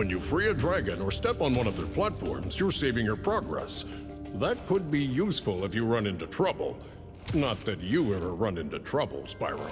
When you free a dragon or step on one of their platforms, you're saving your progress. That could be useful if you run into trouble. Not that you ever run into trouble, Spyro.